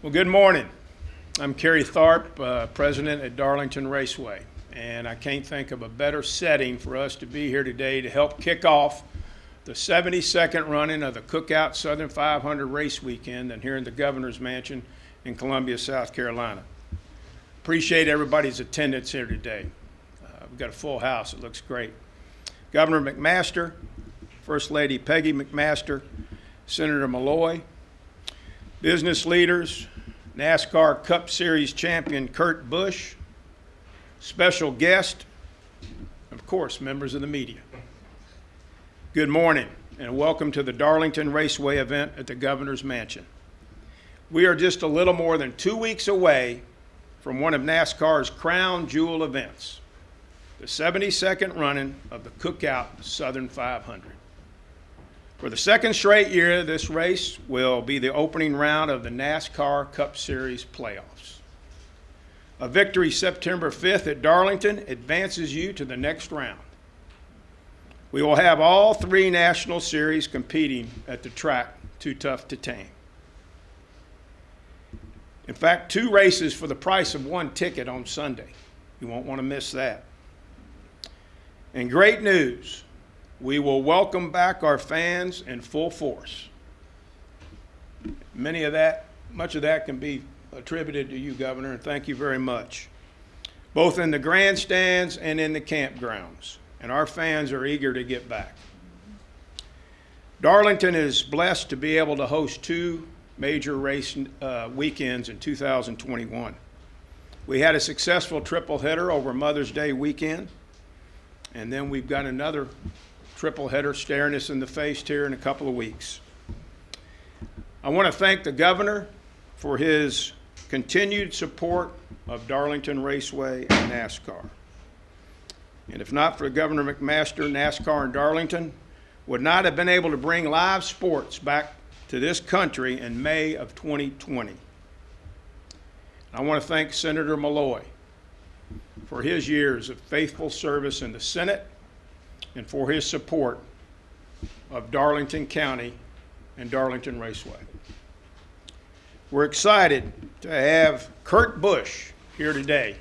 Well, good morning. I'm Kerry Tharp, uh, president at Darlington Raceway, and I can't think of a better setting for us to be here today to help kick off the 72nd running of the Cookout Southern 500 race weekend than here in the Governor's Mansion in Columbia, South Carolina. Appreciate everybody's attendance here today. Uh, we've got a full house. It looks great. Governor McMaster, First Lady Peggy McMaster, Senator Malloy, business leaders, NASCAR Cup Series champion Kurt Busch, special guest, of course, members of the media. Good morning and welcome to the Darlington Raceway event at the Governor's Mansion. We are just a little more than two weeks away from one of NASCAR's crown jewel events, the 72nd running of the Cookout Southern 500. For the second straight year, this race will be the opening round of the NASCAR Cup Series playoffs. A victory September 5th at Darlington advances you to the next round. We will have all three national series competing at the track Too Tough to Tame. In fact, two races for the price of one ticket on Sunday. You won't want to miss that. And great news we will welcome back our fans in full force. Many of that, much of that can be attributed to you, Governor, and thank you very much. Both in the grandstands and in the campgrounds. And our fans are eager to get back. Darlington is blessed to be able to host two major race uh, weekends in 2021. We had a successful triple header over Mother's Day weekend, and then we've got another triple header staring us in the face here in a couple of weeks. I want to thank the governor for his continued support of Darlington Raceway and NASCAR. And if not for Governor McMaster, NASCAR and Darlington would not have been able to bring live sports back to this country in May of 2020. I want to thank Senator Malloy for his years of faithful service in the Senate and for his support of Darlington County and Darlington Raceway. We're excited to have Kurt Busch here today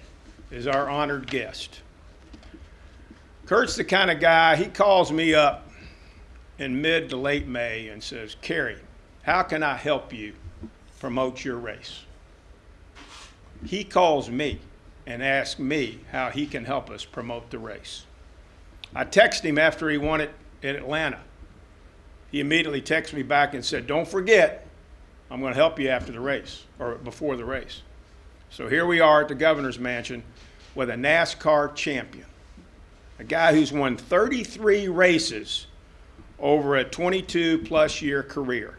as our honored guest. Kurt's the kind of guy, he calls me up in mid to late May and says, Kerry, how can I help you promote your race? He calls me and asks me how he can help us promote the race. I texted him after he won it in Atlanta. He immediately texted me back and said, Don't forget, I'm going to help you after the race or before the race. So here we are at the governor's mansion with a NASCAR champion, a guy who's won 33 races over a 22 plus year career.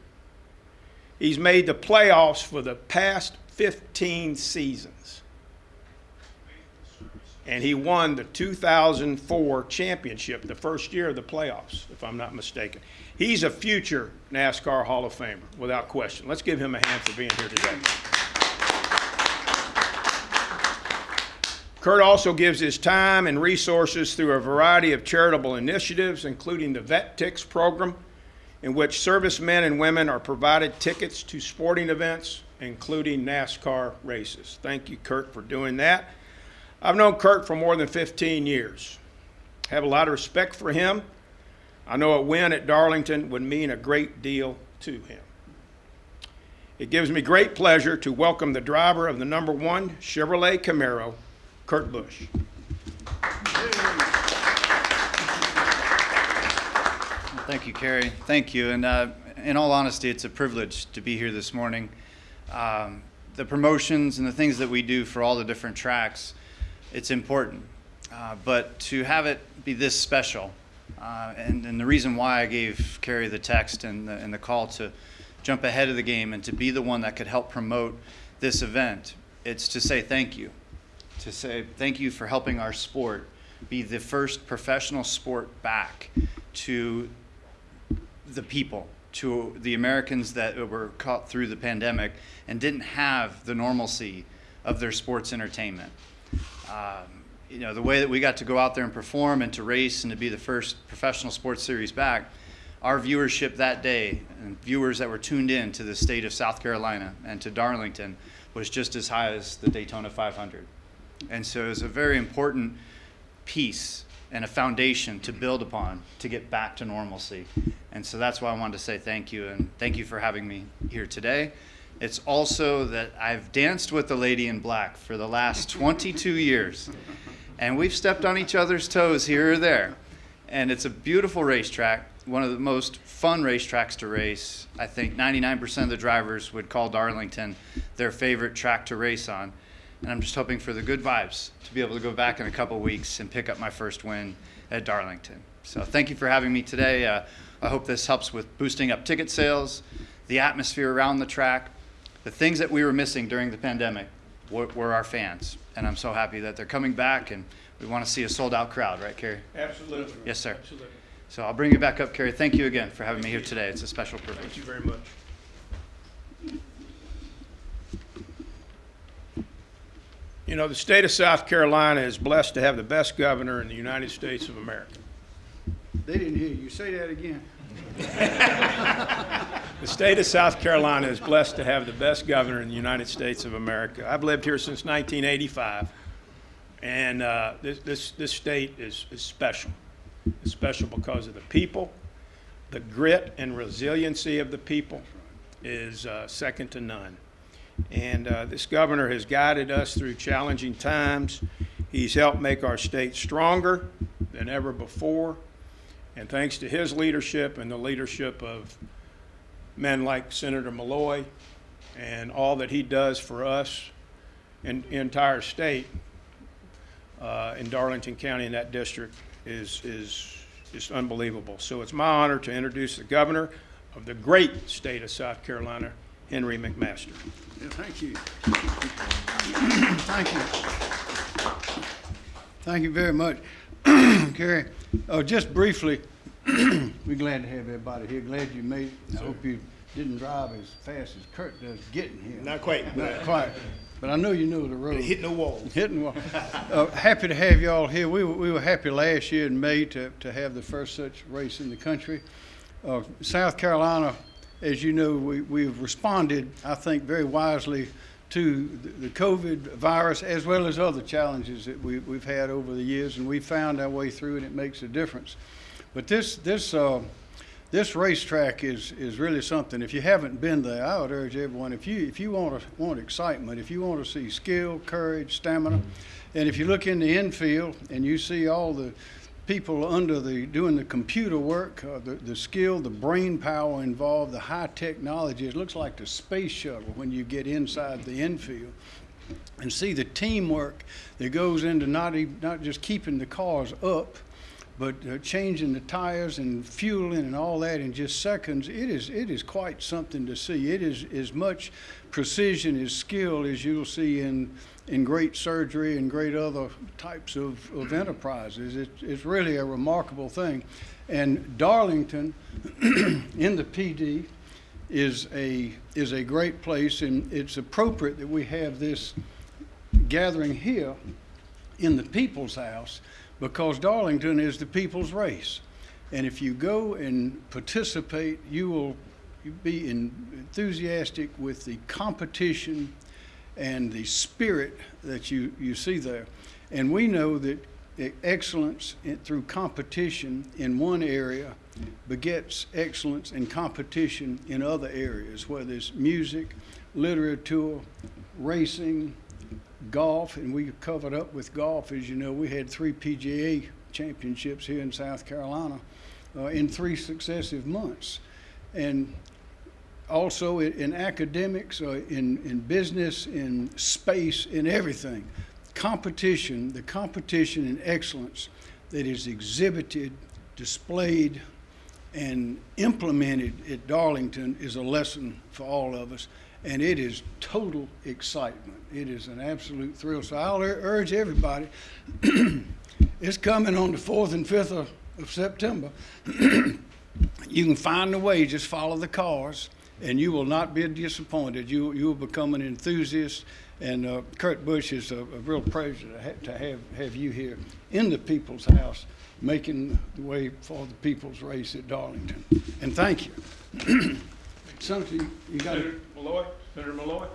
He's made the playoffs for the past 15 seasons. And he won the 2004 championship, the first year of the playoffs, if I'm not mistaken. He's a future NASCAR Hall of Famer, without question. Let's give him a hand for being here today. Kurt also gives his time and resources through a variety of charitable initiatives, including the Vet Tix program, in which servicemen and women are provided tickets to sporting events, including NASCAR races. Thank you, Kurt, for doing that. I've known Kurt for more than 15 years. Have a lot of respect for him. I know a win at Darlington would mean a great deal to him. It gives me great pleasure to welcome the driver of the number one Chevrolet Camaro, Kurt Busch. Thank you, Kerry. Thank you. And uh, in all honesty, it's a privilege to be here this morning. Um, the promotions and the things that we do for all the different tracks, it's important. Uh, but to have it be this special, uh, and, and, the reason why I gave Kerry the text and the, and the call to jump ahead of the game and to be the one that could help promote this event, it's to say thank you. To say thank you for helping our sport be the first professional sport back to the people, to the Americans that were caught through the pandemic and didn't have the normalcy of their sports entertainment. Um, you know, the way that we got to go out there and perform and to race and to be the first professional sports series back our viewership that day and viewers that were tuned in to the state of South Carolina and to Darlington was just as high as the Daytona 500. And so it was a very important piece and a foundation to build upon to get back to normalcy. And so that's why I wanted to say thank you and thank you for having me here today. It's also that I've danced with the lady in black for the last 22 years. And we've stepped on each other's toes here or there. And it's a beautiful racetrack, one of the most fun racetracks to race. I think 99% of the drivers would call Darlington their favorite track to race on. And I'm just hoping for the good vibes to be able to go back in a couple weeks and pick up my first win at Darlington. So thank you for having me today. Uh, I hope this helps with boosting up ticket sales, the atmosphere around the track. The things that we were missing during the pandemic were, were our fans. And I'm so happy that they're coming back and we want to see a sold out crowd, right, Kerry? Absolutely. Yes, sir. Absolutely. So I'll bring you back up, Kerry. Thank you again for having me here today. It's a special privilege. Thank you very much. You know, the state of South Carolina is blessed to have the best governor in the United States of America. They didn't hear you. Say that again. The state of South Carolina is blessed to have the best governor in the United States of America. I've lived here since 1985, and uh, this, this, this state is, is special. It's special because of the people, the grit and resiliency of the people is uh, second to none. And uh, this governor has guided us through challenging times. He's helped make our state stronger than ever before. And thanks to his leadership and the leadership of men like Senator Malloy and all that he does for us and entire state uh, in Darlington County in that district is, is, is unbelievable. So it's my honor to introduce the governor of the great state of South Carolina, Henry McMaster. Yeah, thank you. Thank you. Thank you very much, Gary. Uh, just briefly, we're glad to have everybody here. Glad you made, it. I hope you didn't drive as fast as Kurt does getting here. Not quite. Not quite, but I know you know the road. Hitting the wall. Hitting wall. Uh, happy to have y'all here. We were, we were happy last year in May to, to have the first such race in the country. Uh, South Carolina, as you know, we, we've responded, I think, very wisely to the, COVID virus as well as other challenges that we, we've had over the years, and we found our way through, and it makes a difference. But this, this, uh, this racetrack is, is really something. If you haven't been there, I would urge everyone, if you, if you want, to, want excitement, if you want to see skill, courage, stamina, and if you look in the infield and you see all the people under the, doing the computer work, uh, the, the skill, the brain power involved, the high technology, it looks like the space shuttle when you get inside the infield and see the teamwork that goes into not, not just keeping the cars up, but uh, changing the tires and fueling and all that in just seconds, it is, it is quite something to see. It is as much precision as skill as you'll see in, in great surgery and great other types of, of enterprises. It, it's really a remarkable thing. And Darlington in the Pee Dee is a, is a great place, and it's appropriate that we have this gathering here in the people's house because Darlington is the people's race. And if you go and participate, you will be enthusiastic with the competition and the spirit that you, you see there. And we know that excellence through competition in one area begets excellence in competition in other areas, whether it's music, literature, racing, golf, and we covered up with golf. As you know, we had three PGA championships here in South Carolina uh, in three successive months. And also in, in academics, uh, in, in business, in space, in everything. Competition, the competition and excellence that is exhibited, displayed, and implemented at Darlington is a lesson for all of us. And it is total excitement. It is an absolute thrill. So I'll ur- urge everybody, it's coming on the 4th and 5th of, of September. you can find a way, just follow the cars, and you will not be disappointed. You, you will become an enthusiast. And uh, Kurt Busch is a, a real pleasure to, ha- to have, have you here in the People's House making the way for the people's race at Darlington. And thank you. Senator, you- got. Malloy, Senator Malloy?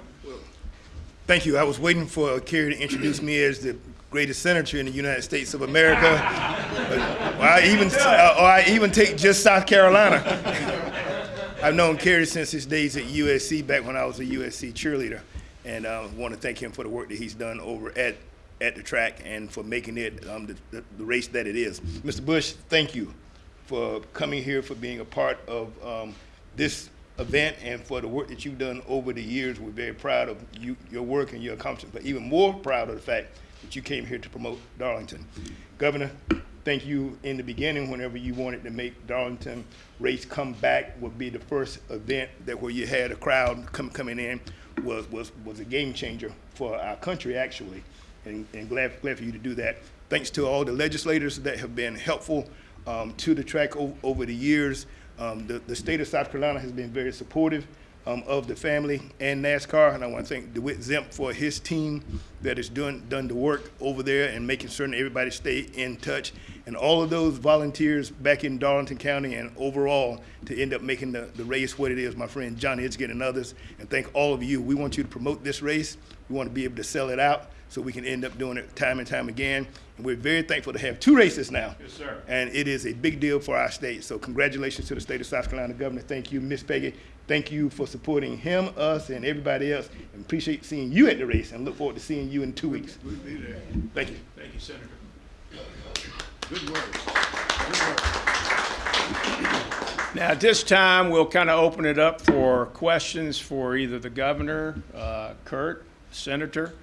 Thank you. I was waiting for Kerry to introduce me as the greatest senator in the United States of America. Or I even, uh, or I even take just South Carolina. I've known Kerry since his days at USC, back when I was a USC cheerleader. And I want to thank him for the work that he's done over at, at the track and for making it um, the, the, the race that it is. Mr. Busch, thank you for coming here, for being a part of um, this event, and for the work that you've done over the years. We're very proud of you, your work and your accomplishments, but even more proud of the fact that you came here to promote Darlington. Governor, thank you in the beginning whenever you wanted to make Darlington race come back would be the first event that where you had a crowd come, coming in was, was, was a game changer for our country actually. And, and glad, glad for you to do that. Thanks to all the legislators that have been helpful um, to the track over the years. Um, the, the state of South Carolina has been very supportive um, of the family and NASCAR, and I want to thank DeWitt Zemp for his team that has done done the work over there and making certain everybody stay in touch, and all of those volunteers back in Darlington County and overall to end up making the, the race what it is. My friend Johnny Edgett and others, and thank all of you. We want you to promote this race. We want to be able to sell it out so we can end up doing it time and time again. And we're very thankful to have two races now. Yes, sir. And it is a big deal for our state. So congratulations to the state of South Carolina governor. Thank you, Miss Peggy. Thank you for supporting him, us, and everybody else. And appreciate seeing you at the race and look forward to seeing you in two weeks. We'll be there. Thank you. Thank you, Senator. Good work. Good work. Now, at this time, we'll kind of open it up for questions for either the governor, uh, Kurt, senator.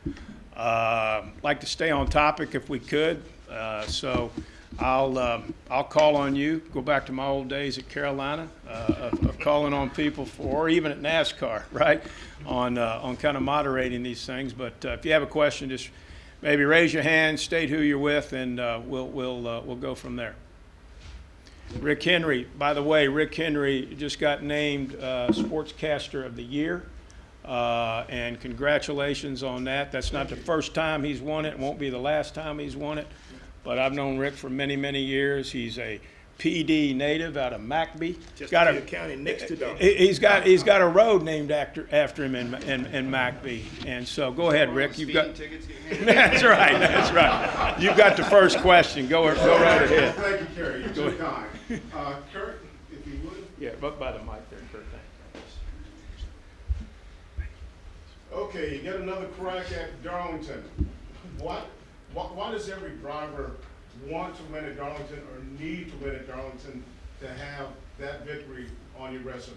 Uh, Like to stay on topic if we could, Uh, so I'll, um, I'll call on you, go back to my old days at Carolina, uh, of of calling on people for, or even at NASCAR, right? On, uh, on kind of moderating these things, but uh, if you have a question, just maybe raise your hand, state who you're with, and uh, we'll, we'll, uh, we'll go from there. Rick Henry, by the way, Rick Henry just got named uh, Sportscaster of the Year, uh, and congratulations on that. That's not the first time he's won it, won't be the last time he's won it, but I've known Rick for many, many years. He's a Pee Dee native out of McBee. Just Got a- the county next to Darlington. he- He's got, he's got a road named after, after him in, in, in McBee. And so, go ahead, Rick, you've got. That's right, that's right. You've got the first question, go, go right ahead. Thank you, Kerry. You're too kind. Uh, Kurt, if you would. Yeah, but by the mic there, Kurt, thanks. Okay, you get another crack at Darlington. What, why, why does every driver want to win at Darlington or need to win at Darlington to have that victory on your resume?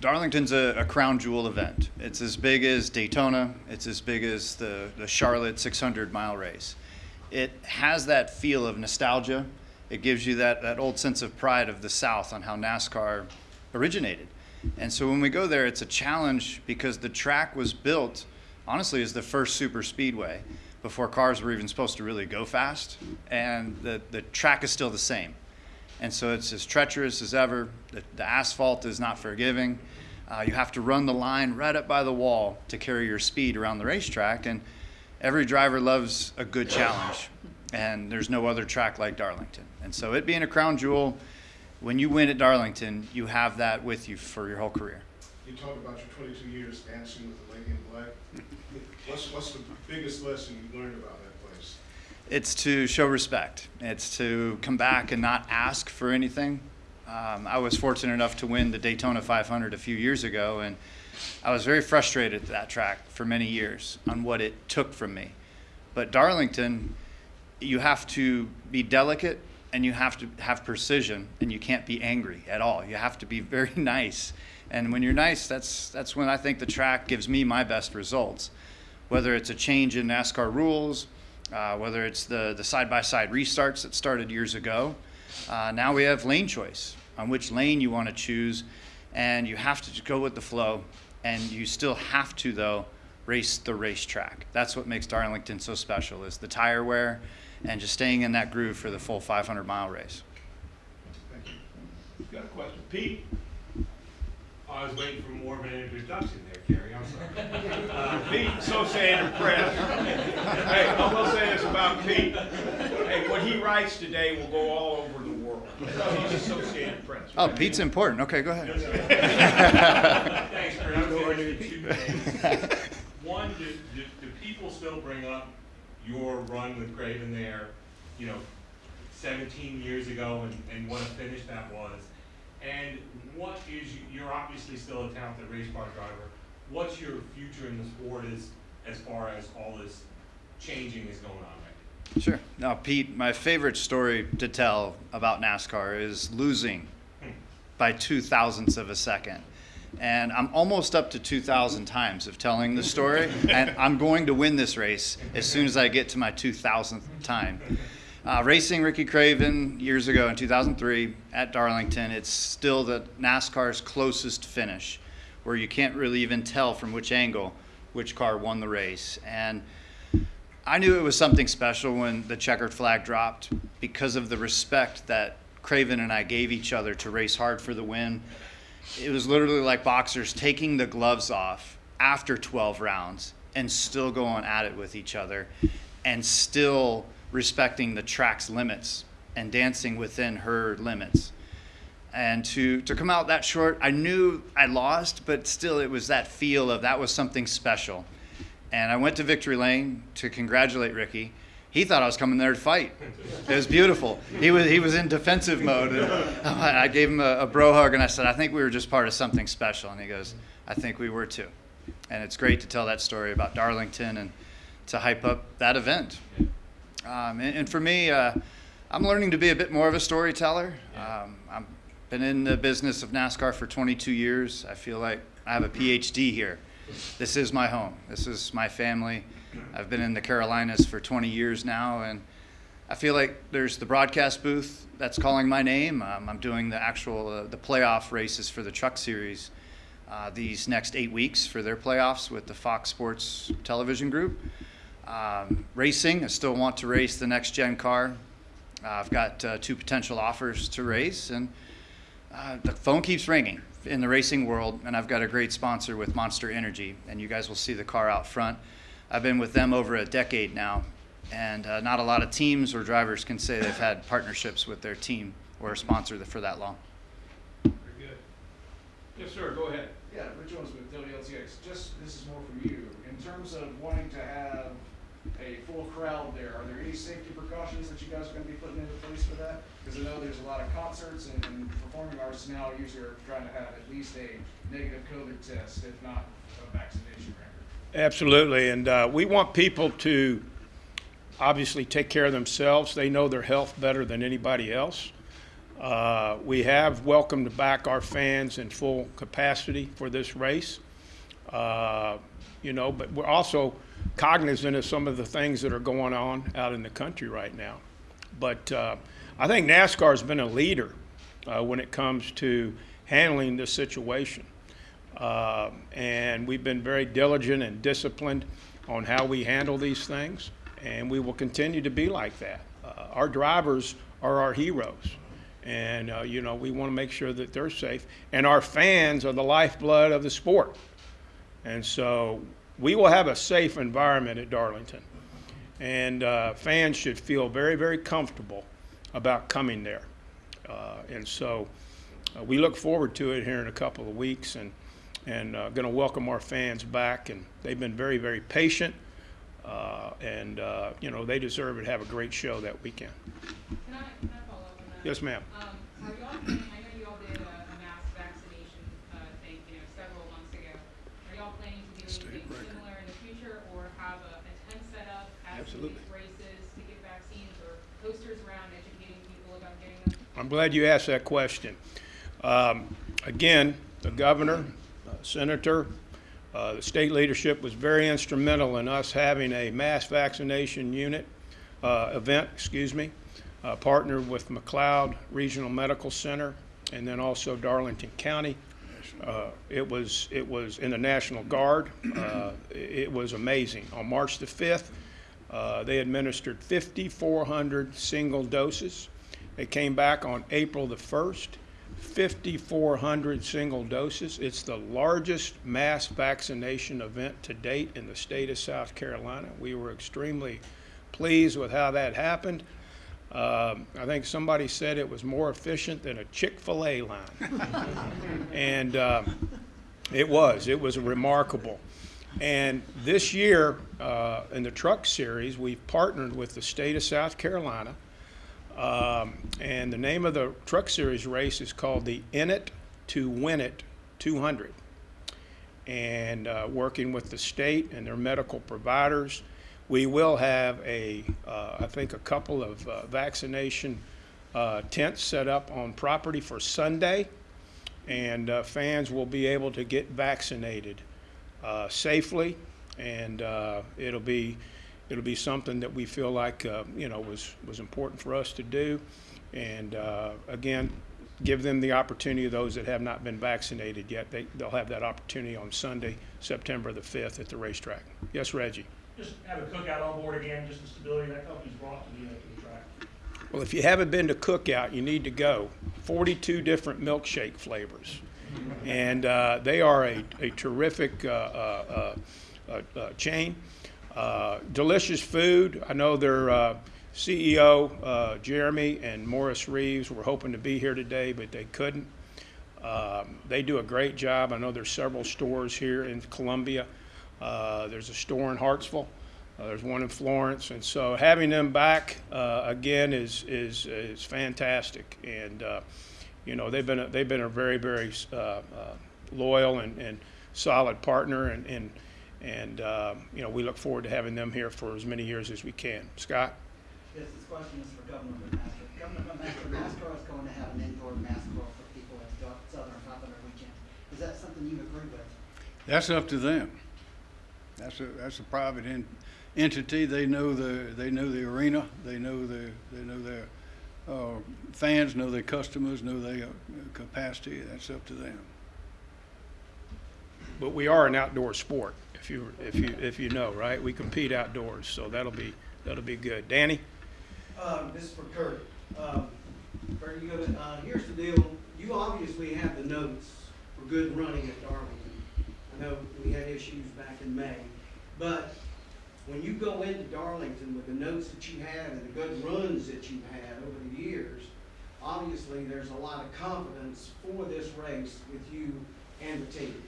Darlington's a, a crown jewel event. It's as big as Daytona. It's as big as the, the Charlotte 600 mile race. It has that feel of nostalgia. It gives you that, that old sense of pride of the South on how NASCAR originated. And so when we go there, it's a challenge because the track was built, honestly, as the first super speedway before cars were even supposed to really go fast. And the, the track is still the same. And so it's as treacherous as ever. The, the asphalt is not forgiving. Uh, you have to run the line right up by the wall to carry your speed around the racetrack. And every driver loves a good challenge. And there's no other track like Darlington. And so it being a crown jewel, when you win at Darlington, you have that with you for your whole career. You talked about your twenty-two years dancing with the lady in black. What's, what's the biggest lesson you learned about that place? It's to show respect. It's to come back and not ask for anything. Um, I was fortunate enough to win the Daytona 500 a few years ago, and I was very frustrated at that track for many years on what it took from me. But Darlington, you have to be delicate and you have to have precision, and you can't be angry at all. You have to be very nice. And when you're nice, that's, that's when I think the track gives me my best results. Whether it's a change in NASCAR rules, uh, whether it's the, the side-by-side restarts that started years ago. Uh, now we have lane choice on which lane you want to choose, and you have to go with the flow, and you still have to, though, race the racetrack. That's what makes Darlington so special, is the tire wear and just staying in that groove for the full 500-mile race. Thank you. Got a question? Pete? I was waiting for more of an introduction there, Kerry, I'm sorry. Uh, Pete, so saying impressed. Hey, I will say this about Pete. Hey, what he writes today will go all over the world. He's Associated Press. Oh, Pete's important. Okay, go ahead. Thanks, Kurt. I'm going to two things. One, do, do, do people still bring up your run with Craven there, you know, seventeen years ago and, and what a finish that was? And what is, you're obviously still a talented race car driver. What's your future in the sport as, as far as all this changing is going on right now? Sure. Now, Pete, my favorite story to tell about NASCAR is losing hmm. by two thousandths of a second. And I'm almost up to 2,000 times of telling the story, and I'm going to win this race as soon as I get to my 2,000th time. Uh, racing Ricky Craven years ago in 2003 at Darlington, it's still the NASCAR's closest finish, where you can't really even tell from which angle which car won the race. And I knew it was something special when the checkered flag dropped because of the respect that Craven and I gave each other to race hard for the win. It was literally like boxers taking the gloves off after 12 rounds and still going at it with each other and still respecting the track's limits and dancing within her limits. And to, to come out that short, I knew I lost, but still it was that feel of that was something special and I went to Victory Lane to congratulate Ricky. He thought I was coming there to fight. It was beautiful. He was he was in defensive mode. And I gave him a, a bro hug and I said, I think we were just part of something special. And he goes, I think we were too. And it's great to tell that story about Darlington and to hype up that event. Um, and, and for me, uh, I'm learning to be a bit more of a storyteller. Um, I've been in the business of NASCAR for 22 years. I feel like I have a PhD here. This is my home. This is my family. I've been in the Carolinas for 20 years now, and I feel like there's the broadcast booth that's calling my name. Um, I'm doing the actual uh, the playoff races for the Truck Series uh, these next eight weeks for their playoffs with the Fox Sports Television Group. Um, racing, I still want to race the next gen car. Uh, I've got uh, two potential offers to race, and uh, the phone keeps ringing in the racing world, and I've got a great sponsor with Monster Energy, and you guys will see the car out front. I've been with them over a decade now, and uh, not a lot of teams or drivers can say they've had partnerships with their team or a sponsor for that long. Very good. Yes, sir, go ahead. Yeah, Rich Owens with WLTX. Just, this is more for you. In terms of wanting to have a full crowd there, are there any safety precautions that you guys are gonna be putting into place for that? Because I know there's a lot of concerts and, and performing artists now usually are trying to have at least a negative COVID test, if not a vaccination record. Absolutely, and uh, we want people to obviously take care of themselves. They know their health better than anybody else. Uh, We have welcomed back our fans in full capacity for this race. Uh, You know, but we're also cognizant of some of the things that are going on out in the country right now. But uh, I think NASCAR's been a leader uh, when it comes to handling this situation. Uh, and we've been very diligent and disciplined on how we handle these things, and we will continue to be like that. Uh, our drivers are our heroes, and uh, you know we want to make sure that they're safe. And our fans are the lifeblood of the sport, and so we will have a safe environment at Darlington, and uh, fans should feel very, very comfortable about coming there. Uh, and so uh, we look forward to it here in a couple of weeks and, and uh, going to welcome our fans back. And they've been very, very patient. Uh, and, uh, you know, they deserve to have a great show that weekend. Can I, can I follow up on that? Yes, ma'am. Um, are y'all, planning- I know you all did a, a mass vaccination, uh, thing, you know, several months ago. Are y'all planning to do anything similar in the future, or have a, a tent set up at some of Absolutely. these races to get vaccines, or posters around educating people about getting them? I'm glad you asked that question. Um, again, the governor, uh, senator, uh, the state leadership was very instrumental in us having a mass vaccination unit uh, event, excuse me, uh, partnered with McLeod Regional Medical Center and then also Darlington County. Uh, it was it was in the National Guard. Uh, it was amazing. On March the 5th, uh, they administered 5,400 single doses. They came back on April the 1st, 5,400 single doses. It's the largest mass vaccination event to date in the state of South Carolina. We were extremely pleased with how that happened. Um, I think somebody said it was more efficient than a Chick-fil-A line. And um, it was, it was remarkable. And this year, uh, in the truck series, we've partnered with the state of South Carolina. Um, and the name of the truck series race is called the In It to Win It 200. And uh, working with the state and their medical providers, we will have a, uh, I think, a couple of uh, vaccination uh, tents set up on property for Sunday and uh, fans will be able to get vaccinated uh, safely, and it'll be it'll be something that we feel like uh, you know was was important for us to do, and uh, again, give them the opportunity. Of those that have not been vaccinated yet, they they'll have that opportunity on Sunday, September the fifth, at the racetrack. Yes, Reggie. just have a cookout on board again, just the stability that company's brought to the, uh, to the track. Well, if you haven't been to Cookout, you need to go. 42 different milkshake flavors. And uh, they are a, a terrific uh, uh, uh, uh, chain. Uh, delicious food. I know their uh, CEO, uh, Jeremy, and Morris Reeves were hoping to be here today, but they couldn't. Um, they do a great job. I know there's several stores here in Columbia. Uh, there's a store in Hartsville. Uh, there's one in Florence, and so having them back again is is is fantastic. And you know they've been a, they've been a very very loyal and, and solid partner, and and and um, you know we look forward to having them here for as many years as we can. Scott. Yes, this question is for Governor McMaster. Governor McMaster, NASCAR is going to have an indoor basketball for people at the Southern Popular Weekend. Is that something you agree with? That's up to them. That's a, that's a private en- entity. They know the, they know the arena. They know the, they know their, uh, fans, know their customers, know their uh, capacity. That's up to them. But we are an outdoor sport, if you if you if you know, right? We compete outdoors, so that'll be that'll be good. Danny. Um, this is for Kurt. Um, Kurt, you go to, uh, here's the deal. You obviously have the notes for good running at Darlington. I know we had issues back in May, but when you go into Darlington with the notes that you have and the good runs that you've had over the years, obviously there's a lot of confidence for this race with you and the team.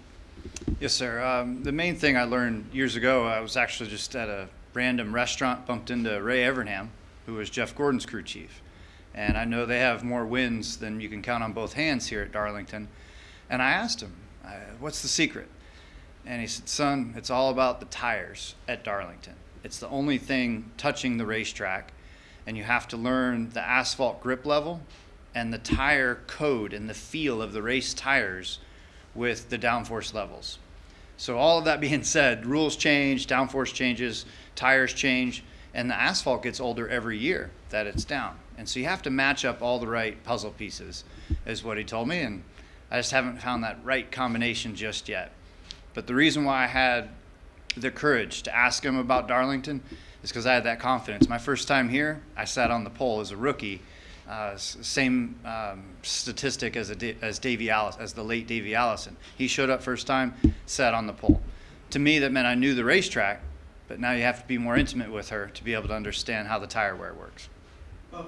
Yes, sir. Um, the main thing I learned years ago, I was actually just at a random restaurant, bumped into Ray Evernham, who was Jeff Gordon's crew chief. And I know they have more wins than you can count on both hands here at Darlington. And I asked him, what's the secret? And he said, son, it's all about the tires at Darlington. It's the only thing touching the racetrack. And you have to learn the asphalt grip level and the tire code and the feel of the race tires with the downforce levels. So all of that being said, rules change, downforce changes, tires change, and the asphalt gets older every year that it's down. And so you have to match up all the right puzzle pieces, is what he told me, and I just haven't found that right combination just yet. But the reason why I had the courage to ask him about Darlington is because I had that confidence. My first time here, I sat on the pole as a rookie, uh, same um, statistic as, as Davey Alice, as the late Davey Allison. He showed up first time, sat on the pole. To me, that meant I knew the racetrack, but now you have to be more intimate with her to be able to understand how the tire wear works.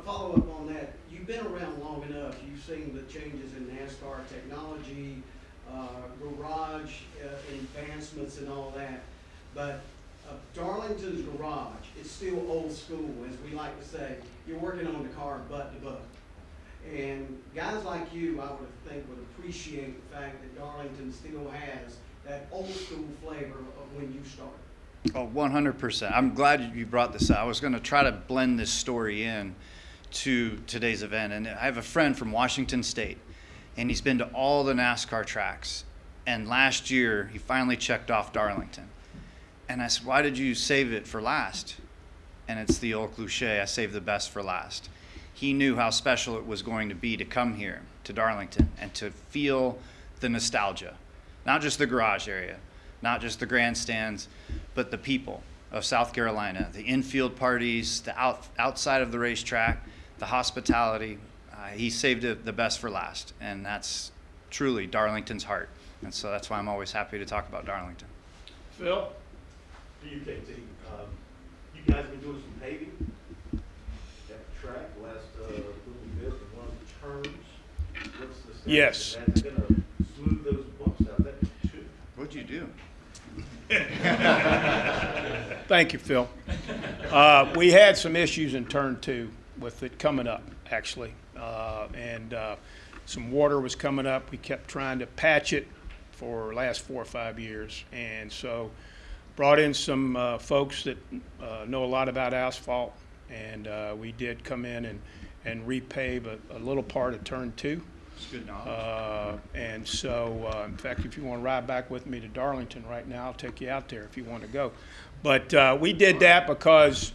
Follow up on that, you've been around long enough, you've seen the changes in NASCAR technology, uh, garage uh, advancements and all that. But Darlington's garage, it's still old school, as we like to say. You're working on the car butt to butt. And guys like you, I would think, would appreciate the fact that Darlington still has that old school flavor of when you started. Oh, 100%. I'm glad you brought this up. I was going to try to blend this story in to today's event. And I have a friend from Washington State, and he's been to all the NASCAR tracks. And last year, he finally checked off Darlington. And I said, Why did you save it for last? And it's the old cliche I saved the best for last. He knew how special it was going to be to come here to Darlington and to feel the nostalgia, not just the garage area, not just the grandstands, but the people of South Carolina, the infield parties, the out, outside of the racetrack, the hospitality. Uh, he saved it the best for last, and that's truly Darlington's heart. And so that's why I'm always happy to talk about Darlington. Phil? The UKT, um, you guys have been doing some paving? That track last, uh, little bit in one of the turns. What's the status Yes. that? They're gonna smooth those bumps out, that should. What'd you do? Thank you, Phil. Uh, We had some issues in turn two with it coming up, actually. Uh, And uh, some water was coming up. We kept trying to patch it for the last four or five years. And so brought in some uh, folks that uh, know a lot about asphalt. And uh, we did come in and, and repave a, a little part of turn two. It's good knowledge. Uh, And so, uh, in fact, if you want to ride back with me to Darlington right now, I'll take you out there if you want to go. But uh, we did that because,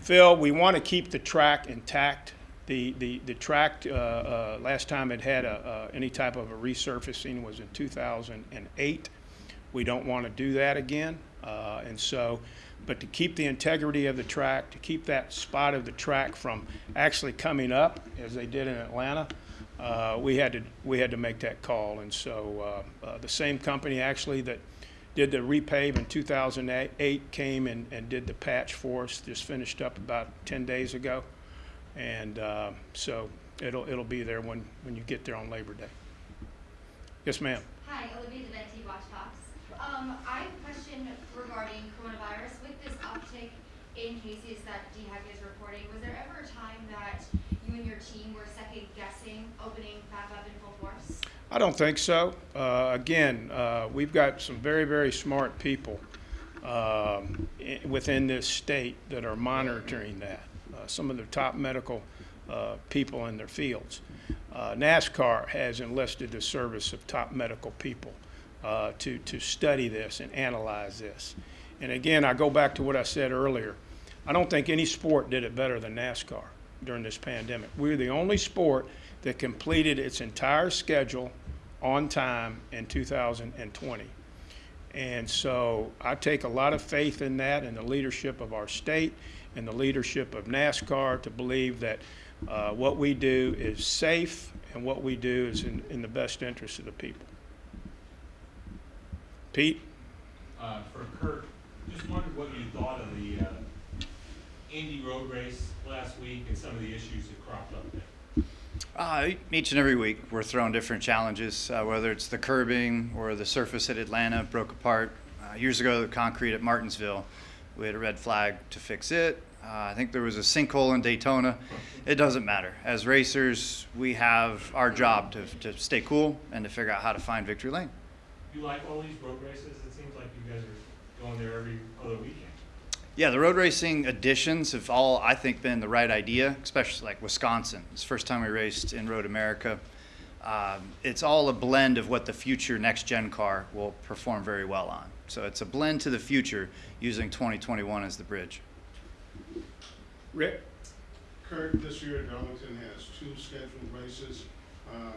Phil, we want to keep the track intact. The, the, the track, uh, uh, last time it had a, uh, any type of a resurfacing was in 2008. We don't want to do that again. Uh, And so, but to keep the integrity of the track, to keep that spot of the track from actually coming up, as they did in Atlanta, uh, we had to, we had to make that call. And so uh, uh, the same company actually that did the repave in 2008 came and, and did the patch for us, just finished up about 10 days ago. And uh, so it'll, it'll be there when, when you get there on Labor Day. Yes, ma'am. Hi, Olivia Deventi, WACH Fox. Um, I have a question regarding coronavirus. With this uptick in cases that DHEC is reporting, was there ever a time that you and your team were second guessing opening back up in full force? I don't think so. Uh, Again, uh, we've got some very, very smart people um, within this state that are monitoring that. Uh, Some of the top medical uh, people in their fields. Uh, NASCAR has enlisted the service of top medical people uh, to, to study this and analyze this. And again, I go back to what I said earlier. I don't think any sport did it better than NASCAR during this pandemic. We're the only sport that completed its entire schedule on time in 2020. And so I take a lot of faith in that and the leadership of our state and the leadership of NASCAR to believe that uh, what we do is safe and what we do is in, in the best interest of the people. Pete? Uh, for Kurt, just wondered what you thought of the, uh, Indy road race last week and some of the issues that cropped up there. Uh, each and every week, we're throwing different challenges, uh, whether it's the curbing or the surface at Atlanta broke apart. Uh, years ago, the concrete at Martinsville, we had a red flag to fix it. Uh, I think there was a sinkhole in Daytona. It doesn't matter. As racers, we have our job to, to stay cool and to figure out how to find victory lane. You like all these road races? It seems like you guys are going there every other weekend. Yeah, the road racing additions have all, I think, been the right idea, especially like Wisconsin. It's the first time we raced in Road America. Um, it's all a blend of what the future next gen car will perform very well on. So it's a blend to the future using 2021 as the bridge. Rick? Kurt, this year at Darlington has two scheduled races. Um,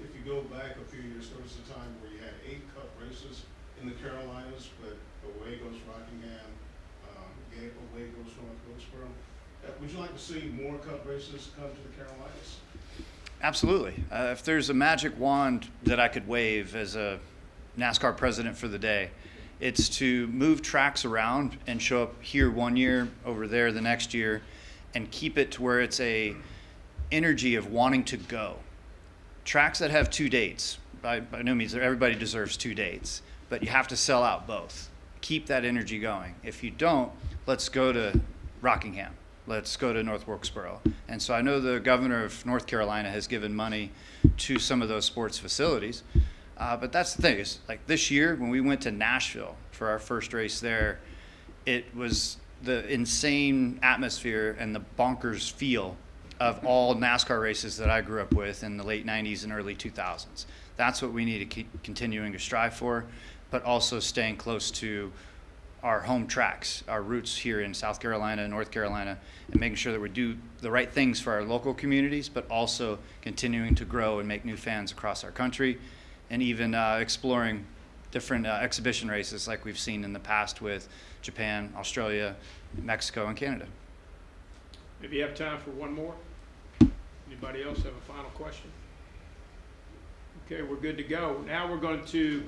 If you go back a few years, there was a time where you had eight cup races in the Carolinas, but away goes Rockingham, um, away goes North Wilkesboro. Uh, Would you like to see more cup races come to the Carolinas? Absolutely. Uh, if there's a magic wand that I could wave as a NASCAR president for the day, it's to move tracks around and show up here one year, over there the next year, and keep it to where it's a energy of wanting to go. Tracks that have two dates, by, by no means everybody deserves two dates, but you have to sell out both. Keep that energy going. If you don't, let's go to Rockingham. Let's go to North Wilkesboro. And so I know the governor of North Carolina has given money to some of those sports facilities. Uh, but that's the thing is like this year when we went to Nashville for our first race there, it was the insane atmosphere and the bonkers feel of all NASCAR races that I grew up with in the late 90s and early 2000s. That's what we need to keep continuing to strive for, but also staying close to our home tracks, our roots here in South Carolina, and North Carolina, and making sure that we do the right things for our local communities, but also continuing to grow and make new fans across our country, and even uh, exploring different uh, exhibition races like we've seen in the past with Japan, Australia, Mexico, and Canada. If you have time for one more? Anybody else have a final question? Okay, we're good to go. Now we're going to